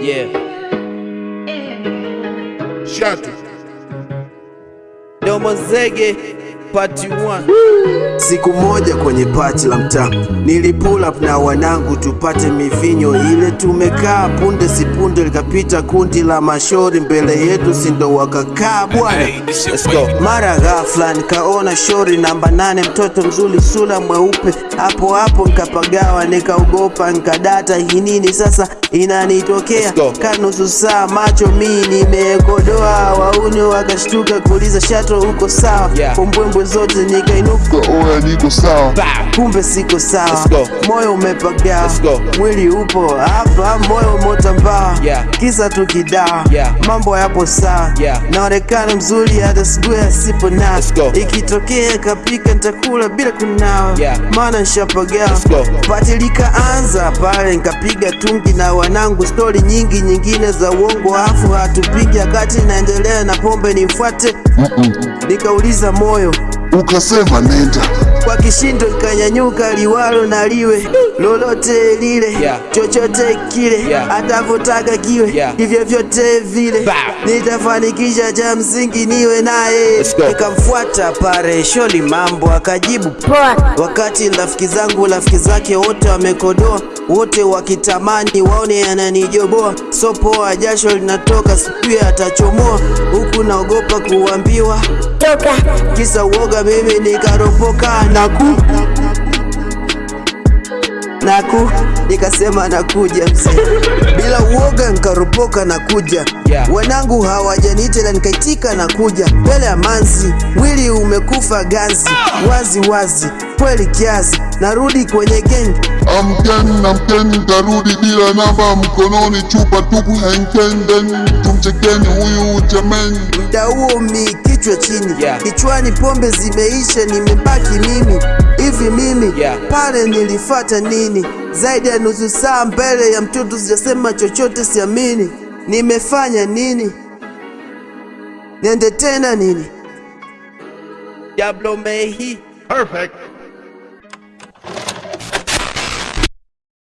Yeah. Shatu. it. Part 1. Siku moja kwenye pati la mtaa nilipull up na wanangu tupate mivinyo ile, tumekaa punde sipunde likapita kundi la mashori mbele yetu, sindo wakakaa bwana. Let's go. Mara ghafla nikaona shori namba nane, mtoto mzuri, sura mweupe. Hapo hapo nkapagawa, nikaogopa, nkadata, hii nini sasa inanitokea? Kanusu saa macho mi nimekodoa, wauni wakashtuka kuuliza shato, huko sawa? Yeah. Kombwembwe zote nikainuka Oya, niko sawa. Kumbe siko sawa, moyo umepagaa mwili upo hapa, moyo umotambaa, Yeah. kisa tukidawa, Yeah. mambo yapo sawa, Yeah. naonekana mzuri hata siku sipo na. Ikitokea kapika ntakula bila kunawa, Yeah. maana nshapagaa patilika anza Pati likaanza pale, nkapiga tungi na wanangu, stori nyingi nyingine za uongo, afu hatupiga kati, naendelea na pombe nifuate, nikauliza moyo Ukasema nenda. kwa kishindo ikanyanyuka, liwalo na liwe lolote lile, Yeah. chochote kile Yeah. atavotaka kiwe Yeah. hivyo vyote vile nitafanikisha, cha msingi niwe naye. ikamfuata Nikamfuata pare sholi, mambo akajibu Poa. wakati rafiki zangu rafiki zake wote wamekodoa, wote wakitamani waone ananijoboa. So poa, jasho linatoka, sijui atachomoa, huku naogopa kuambiwa. Toka. kisa uoga, mimi nikaropoka. Naku. Naku. Nikasema nakuja mzee, bila uoga nikaropoka nakuja. Yeah. Wanangu hawajaniita na nikaitika nakuja, mbele ya manzi, mwili umekufa ganzi, wazi wazi kweli kiasi, narudi kwenye gengi Amkeni na mkeni, tarudi bila namba mkononi, chupa tupu henkenden, tumchekeni huyu jameni. Mda huo mi kichwa chini Yeah. kichwani pombe zimeisha, nimebaki mimi. Pale nilifata nini? Zaidi ya nusu saa mbele ya mtoto, sijasema chochote, siamini nimefanya nini? Niende tena nini? Diablo Mehi. Perfect.